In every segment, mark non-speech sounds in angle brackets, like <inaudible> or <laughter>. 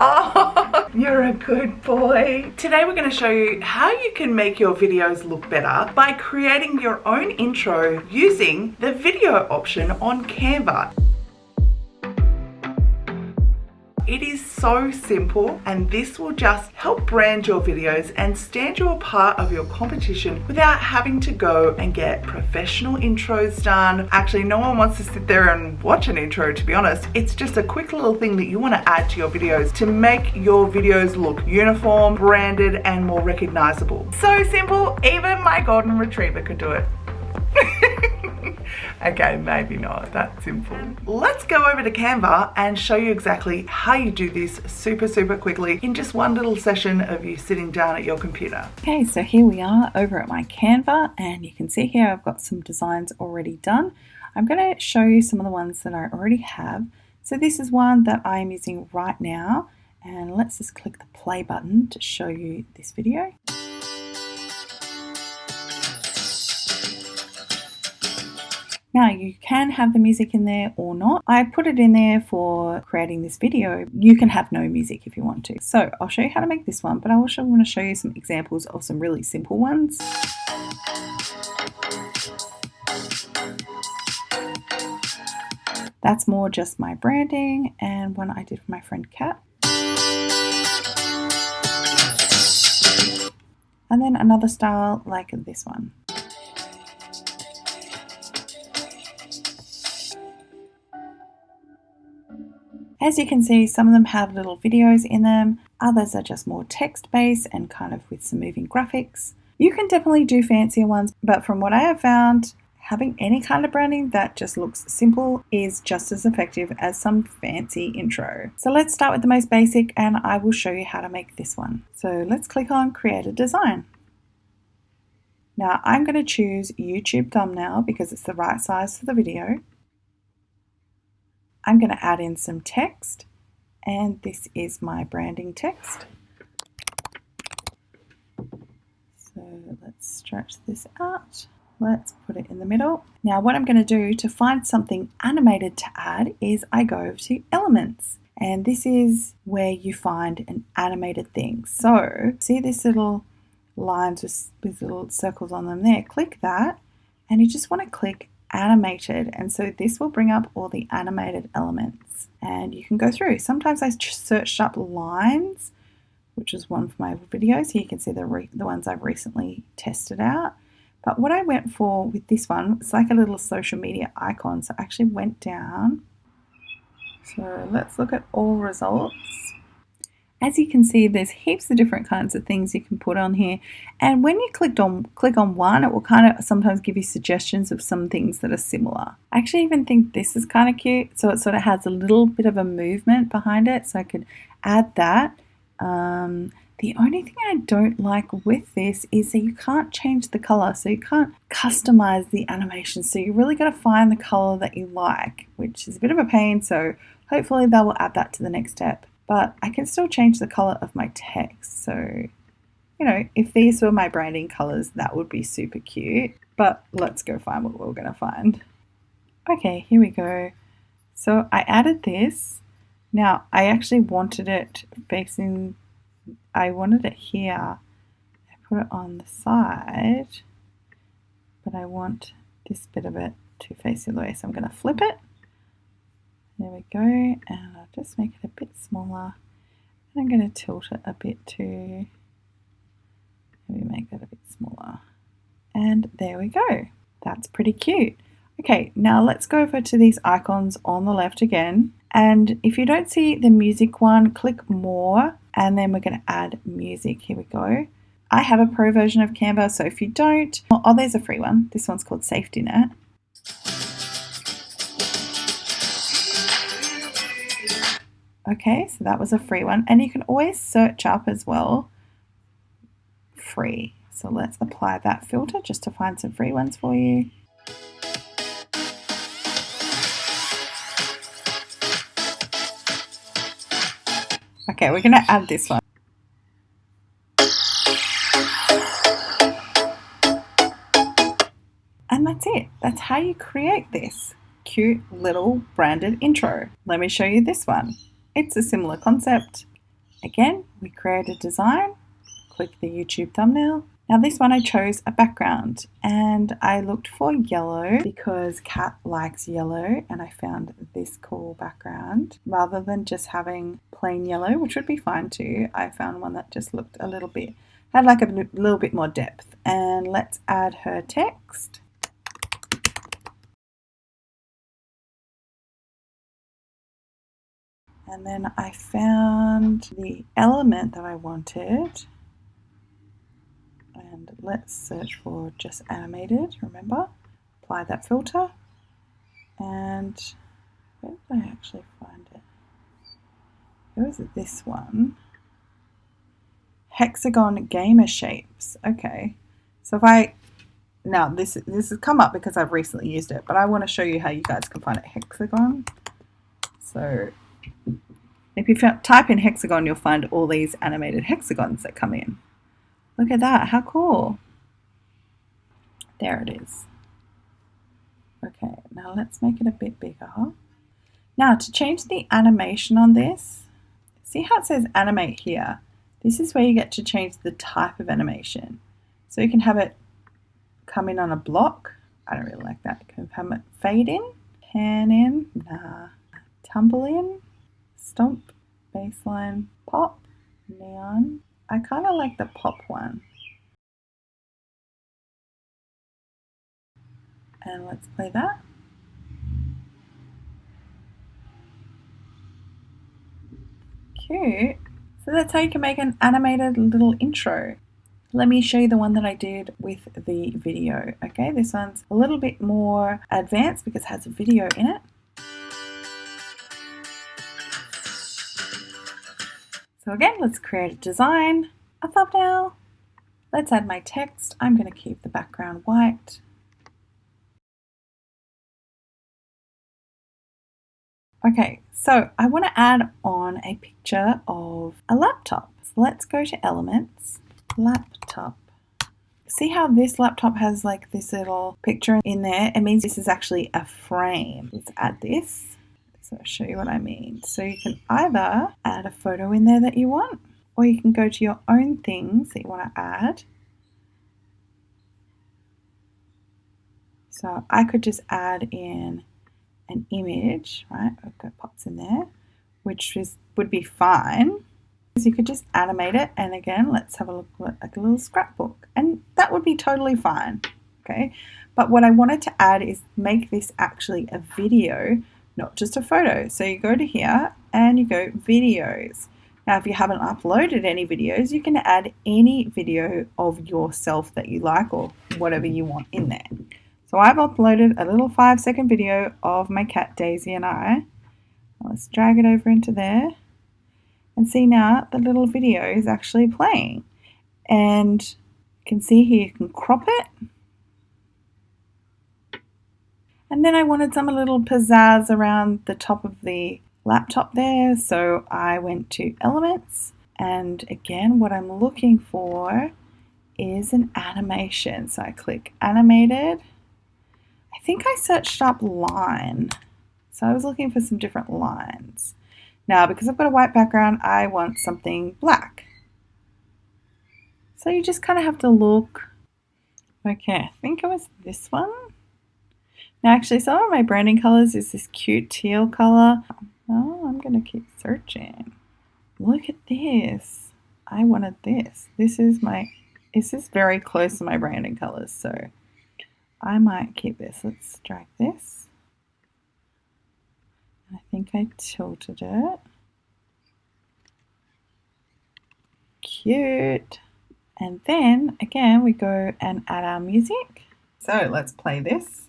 Oh, <laughs> you're a good boy. Today we're going to show you how you can make your videos look better by creating your own intro using the video option on Canva. It is so simple and this will just help brand your videos and stand you apart of your competition without having to go and get professional intros done. Actually, no one wants to sit there and watch an intro to be honest. It's just a quick little thing that you want to add to your videos to make your videos look uniform, branded and more recognizable. So simple, even my golden retriever could do it. <laughs> okay, maybe not that simple. Let's go over to Canva and show you exactly how you do this super, super quickly in just one little session of you sitting down at your computer. Okay, so here we are over at my Canva and you can see here I've got some designs already done. I'm going to show you some of the ones that I already have. So this is one that I'm using right now and let's just click the play button to show you this video. Now you can have the music in there or not. I put it in there for creating this video. You can have no music if you want to. So I'll show you how to make this one, but I also want to show you some examples of some really simple ones. That's more just my branding and one I did for my friend Kat. And then another style like this one. As you can see, some of them have little videos in them, others are just more text based and kind of with some moving graphics. You can definitely do fancier ones, but from what I have found, having any kind of branding that just looks simple is just as effective as some fancy intro. So let's start with the most basic and I will show you how to make this one. So let's click on create a design. Now I'm going to choose YouTube thumbnail because it's the right size for the video. I'm going to add in some text and this is my branding text. So let's stretch this out. Let's put it in the middle. Now what I'm going to do to find something animated to add is I go to elements and this is where you find an animated thing. So see this little lines with, with little circles on them there. Click that and you just want to click animated and so this will bring up all the animated elements and you can go through. Sometimes I searched up lines which is one for my videos. Here you can see the, the ones I've recently tested out. But what I went for with this one, it's like a little social media icon. So I actually went down. So let's look at all results. As you can see, there's heaps of different kinds of things you can put on here. And when you clicked on click on one, it will kind of sometimes give you suggestions of some things that are similar. I actually even think this is kind of cute. So it sort of has a little bit of a movement behind it. So I could add that. Um, the only thing I don't like with this is that you can't change the color, so you can't customize the animation. So you really got to find the color that you like, which is a bit of a pain. So hopefully they will add that to the next step but I can still change the color of my text. So, you know, if these were my branding colors, that would be super cute. But let's go find what we're to find. Okay, here we go. So I added this. Now, I actually wanted it facing, I wanted it here. I put it on the side, but I want this bit of it to face the way. So I'm to flip it there we go, and I'll just make it a bit smaller. And I'm going to tilt it a bit too. Maybe make that a bit smaller. And there we go. That's pretty cute. Okay, now let's go over to these icons on the left again. And if you don't see the music one, click more, and then we're going to add music. Here we go. I have a pro version of Canva, so if you don't, oh, there's a free one. This one's called Safety Net. Okay, so that was a free one. And you can always search up as well free. So let's apply that filter just to find some free ones for you. Okay, we're going to add this one. And that's it. That's how you create this cute little branded intro. Let me show you this one. It's a similar concept. again, we create a design, click the YouTube thumbnail. Now this one I chose a background and I looked for yellow because Cat likes yellow and I found this cool background. Rather than just having plain yellow, which would be fine too, I found one that just looked a little bit, had like a little bit more depth. And let's add her text. And then I found the element that I wanted. And let's search for just animated, remember? Apply that filter. And where did I actually find it? Where was it this one? Hexagon gamer shapes. Okay. So if I now this this has come up because I've recently used it, but I want to show you how you guys can find it hexagon. So if you type in hexagon, you'll find all these animated hexagons that come in. Look at that, how cool. There it is. Okay, now let's make it a bit bigger. Now to change the animation on this, see how it says animate here? This is where you get to change the type of animation. So you can have it come in on a block. I don't really like that. You can have it fade in, pan in, nah, tumble in, stomp, baseline, pop, neon. I kind of like the pop one. And let's play that. Cute. So that's how you can make an animated little intro. Let me show you the one that I did with the video. Okay, this one's a little bit more advanced because it has a video in it. So again, let's create a design, a thumbnail. Let's add my text. I'm going to keep the background white. Okay, so I want to add on a picture of a laptop. So let's go to Elements, Laptop. See how this laptop has like this little picture in there? It means this is actually a frame. Let's add this. So I'll show you what I mean. So you can either add a photo in there that you want, or you can go to your own things that you want to add. So I could just add in an image, right? I've got pops in there, which is would be fine. So you could just animate it, and again, let's have a look at like a little scrapbook, and that would be totally fine. Okay, but what I wanted to add is make this actually a video not just a photo. So you go to here and you go videos. Now, if you haven't uploaded any videos, you can add any video of yourself that you like or whatever you want in there. So I've uploaded a little five second video of my cat Daisy and I. Let's drag it over into there and see now the little video is actually playing. And you can see here you can crop it And then I wanted some little pizzazz around the top of the laptop there. So I went to Elements. And again, what I'm looking for is an animation. So I click Animated. I think I searched up line. So I was looking for some different lines. Now, because I've got a white background, I want something black. So you just kind of have to look. Okay, I think it was this one. Actually some of my branding colors is this cute teal color. Oh, I'm going to keep searching. Look at this. I wanted this. This is my, this is very close to my branding colors. So I might keep this. Let's drag this. I think I tilted it. Cute. And then again, we go and add our music. So let's play this.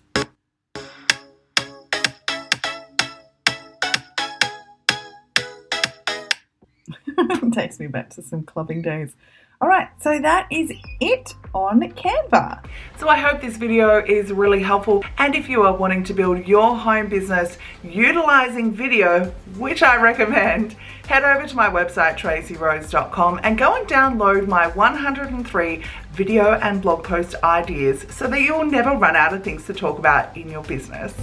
<laughs> Takes me back to some clubbing days. All right, so that is it on Canva. So I hope this video is really helpful. And if you are wanting to build your home business utilizing video, which I recommend, head over to my website, tracyrose.com and go and download my 103 video and blog post ideas so that you'll never run out of things to talk about in your business.